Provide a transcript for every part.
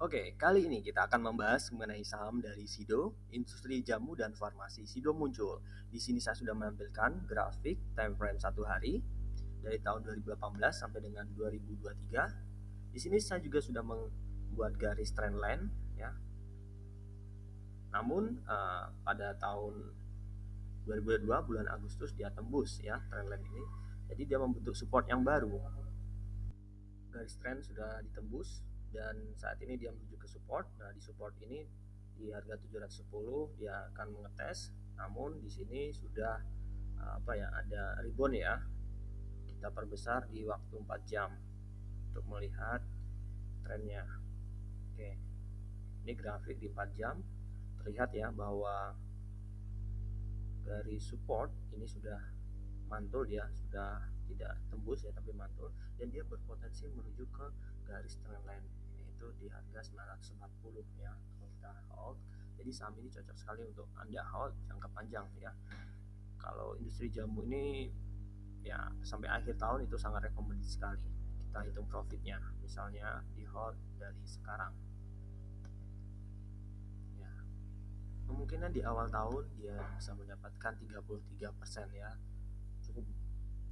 Oke, kali ini kita akan membahas mengenai saham dari Sido, industri jamu dan farmasi. Sido muncul. Di sini saya sudah menampilkan grafik time frame satu hari dari tahun 2018 sampai dengan 2023. Di sini saya juga sudah membuat garis trendline ya. Namun uh, pada tahun 2022 bulan Agustus dia tembus ya trendline ini. Jadi dia membentuk support yang baru. Garis trend sudah ditembus dan saat ini dia menuju ke support. Nah di support ini di harga 710 dia akan mengetes. Namun di sini sudah apa ya ada ribbon ya. Kita perbesar di waktu 4 jam untuk melihat trennya. Oke. Ini grafik di 4 jam. Terlihat ya bahwa dari support ini sudah mantul ya sudah tidak tembus ya tapi mantul. Dan dia berpotensi menuju ke garis trendline itu di harga 940 ya kalau kita hold. Jadi saham ini cocok sekali untuk anda hold jangka panjang ya. Kalau industri jamu ini ya sampai akhir tahun itu sangat rekomendasi sekali kita hitung profitnya. Misalnya di hold dari sekarang. Ya. Kemungkinan di awal tahun dia bisa mendapatkan 33% ya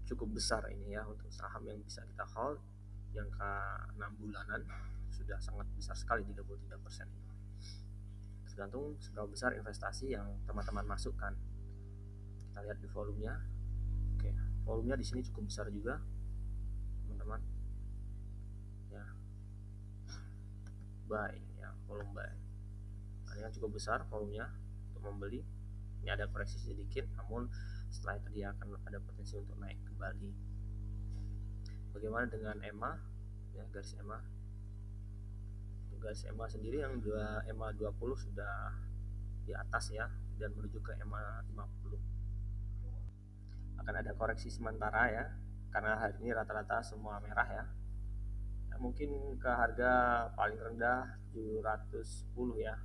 cukup besar ini ya untuk saham yang bisa kita hold jangka 6 bulanan sudah sangat besar sekali 33% persen. Tergantung seberapa besar investasi yang teman-teman masukkan. Kita lihat di volumenya. Oke volumenya di sini cukup besar juga teman-teman. Ya. Buy ya volume buy. Nah, ini kan cukup besar volumenya untuk membeli. Ini ada koreksi sedikit namun setelah itu dia akan ada potensi untuk naik kembali bagaimana dengan EMA ya garis EMA tugas EMA sendiri yang dua EMA 20 sudah di atas ya dan menuju ke EMA 50 akan ada koreksi sementara ya karena hari ini rata-rata semua merah ya. ya mungkin ke harga paling rendah 710 ya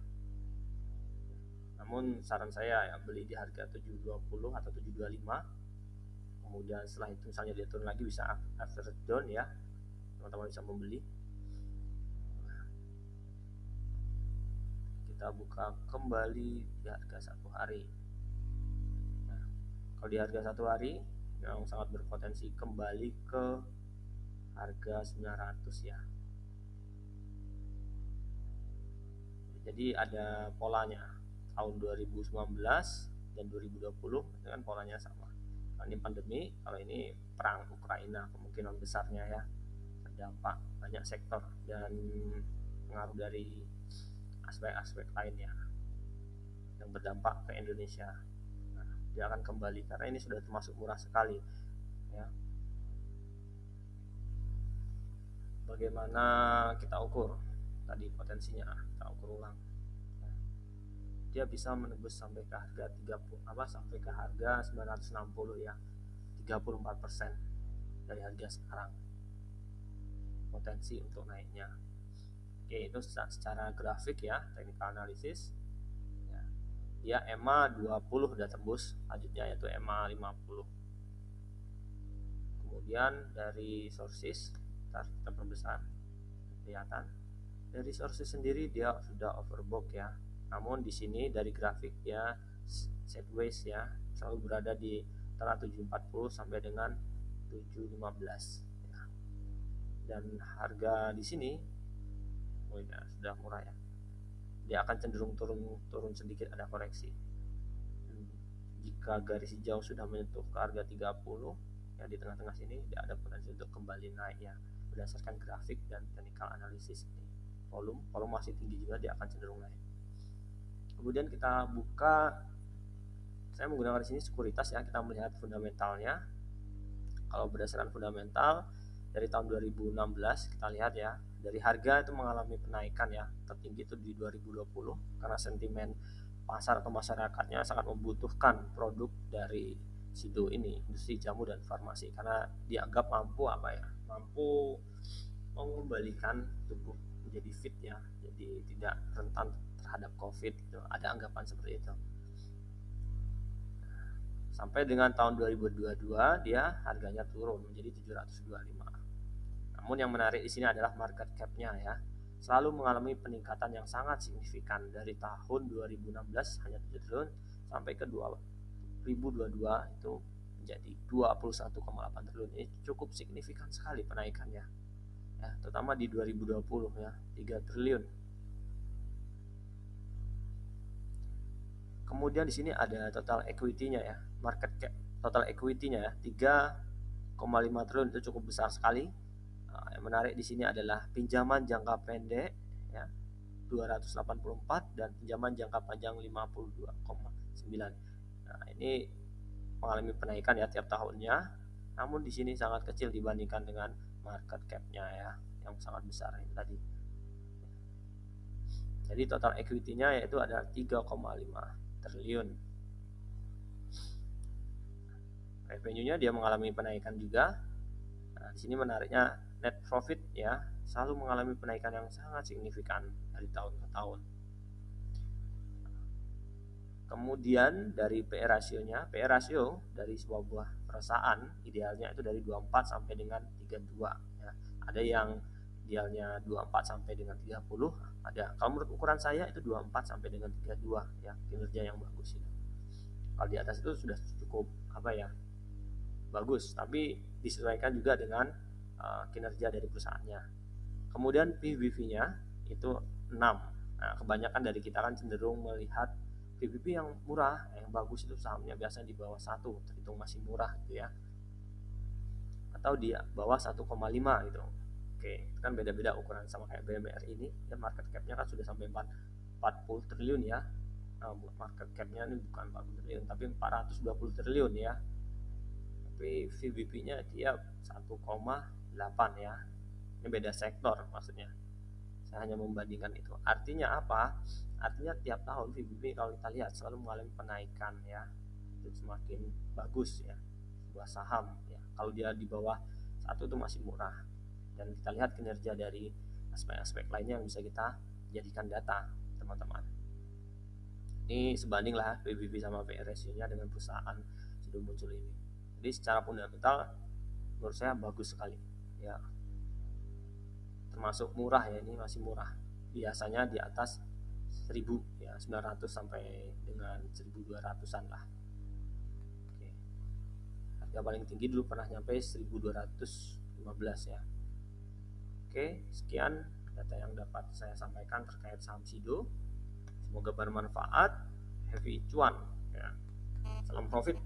namun saran saya ya beli di harga 720 atau 725 kemudian setelah itu misalnya dia turun lagi bisa after down ya. Teman-teman bisa membeli. Kita buka kembali di harga satu hari. Nah, kalau di harga satu hari yang sangat berpotensi kembali ke harga 900 ya. Jadi ada polanya tahun 2019 dan 2020 dengan polanya sama. Nah, ini pandemi kalau ini perang Ukraina kemungkinan besarnya ya terdampak banyak sektor dan pengaruh dari aspek-aspek lainnya yang berdampak ke Indonesia. Nah, dia akan kembali karena ini sudah termasuk murah sekali ya. Bagaimana kita ukur tadi potensinya kita ukur ulang dia bisa menembus sampai ke harga 30 apa sampai ke harga 960 ya 34% dari harga sekarang potensi untuk naiknya Oke, itu secara grafik ya, technical analysis. Ya, dia EMA 20 sudah tembus, lanjutnya yaitu EMA 50. Kemudian dari sources, kita, kita perbesar, kelihatan. Dari sources sendiri dia sudah overbought ya. Namun di sini dari grafik ya sideways ya, selalu berada di antara 740 sampai dengan 715 ya. Dan harga di sini oh ya sudah murah ya. Dia akan cenderung turun turun sedikit ada koreksi. Jika garis hijau sudah menyentuh ke harga 30 ya di tengah-tengah sini dia ada potensi untuk kembali naik ya berdasarkan grafik dan technical analysis ini. Volume volume masih tinggi juga dia akan cenderung naik kemudian kita buka saya menggunakan di sini sekuritas ya kita melihat fundamentalnya. Kalau berdasarkan fundamental dari tahun 2016 kita lihat ya dari harga itu mengalami penaikan ya tertinggi itu di 2020 karena sentimen pasar atau masyarakatnya sangat membutuhkan produk dari Sido ini industri jamu dan farmasi karena dianggap mampu apa ya mampu mengembalikan tubuh menjadi fit ya jadi tidak rentan terhadap covid gitu. ada anggapan seperti itu. Sampai dengan tahun 2022 dia harganya turun menjadi 725 namun yang menarik di sini adalah market cap-nya ya. selalu mengalami peningkatan yang sangat signifikan. Dari tahun 2016 hanya 7 triliun sampai ke 2022 itu menjadi 21,8 triliun. Ini cukup signifikan sekali penaikannya. Ya terutama di 2020 ya 3 triliun kemudian di sini ada total equity-nya ya market cap total equity-nya ya 3,5 triliun itu cukup besar sekali Nah, yang menarik di sini adalah pinjaman jangka pendek ya 284 dan pinjaman jangka panjang 52,9. Nah, ini mengalami penaikan ya tiap tahunnya. Namun di sini sangat kecil dibandingkan dengan market cap-nya ya yang sangat besar ini tadi. Jadi total equity-nya yaitu ada 3,5 triliun. Revenue-nya dia mengalami penaikan juga. Nah, di sini menariknya net profit ya selalu mengalami penaikan yang sangat signifikan dari tahun ke tahun. Kemudian dari PE rasionya, PE rasio dari sebuah buah perusahaan idealnya itu dari 24 sampai dengan 32 ya. Ada yang idealnya 24 sampai dengan 30, ada. Kalau menurut ukuran saya itu 24 sampai dengan 32 ya, kinerja yang bagus itu. Kalau di atas itu sudah cukup apa ya? bagus, tapi disesuaikan juga dengan uh, kinerja dari perusahaannya. Kemudian PBV-nya itu 6. Nah, kebanyakan dari kita kan cenderung melihat PBV yang murah, yang bagus itu sahamnya biasanya di bawah satu, terhitung masih murah gitu ya. Atau di bawah 1,5 gitu. Oke, itu kan beda-beda ukuran sama kayak BMR ini, ya market cap-nya kan sudah sampai 4, 40 triliun ya. Nah, market cap-nya ini bukan 40 triliun, tapi 420 triliun ya. Tapi VBP-nya dia 1,8 ya. Ini beda sektor maksudnya. Saya hanya membandingkan itu. Artinya apa? Artinya tiap tahun VBB kalau kita lihat selalu mengalami penaikan ya. Itu semakin bagus ya. Sebuah saham ya. Kalau dia di bawah satu itu masih murah dan kita lihat kinerja dari aspek-aspek lainnya yang bisa kita jadikan data teman-teman. Ini sebanding lah PBB sama PE nya dengan perusahaan sudah muncul ini. Jadi secara fundamental menurut saya bagus sekali. Ya. Termasuk murah ya ini masih murah. Biasanya di atas 1000 ya 900 sampai dengan 1200an lah. Oke. harga paling tinggi dulu pernah nyampe 1215 ya Oke sekian data yang dapat saya sampaikan terkait saham Sido. Semoga bermanfaat. Happy cuan ya. Salam profit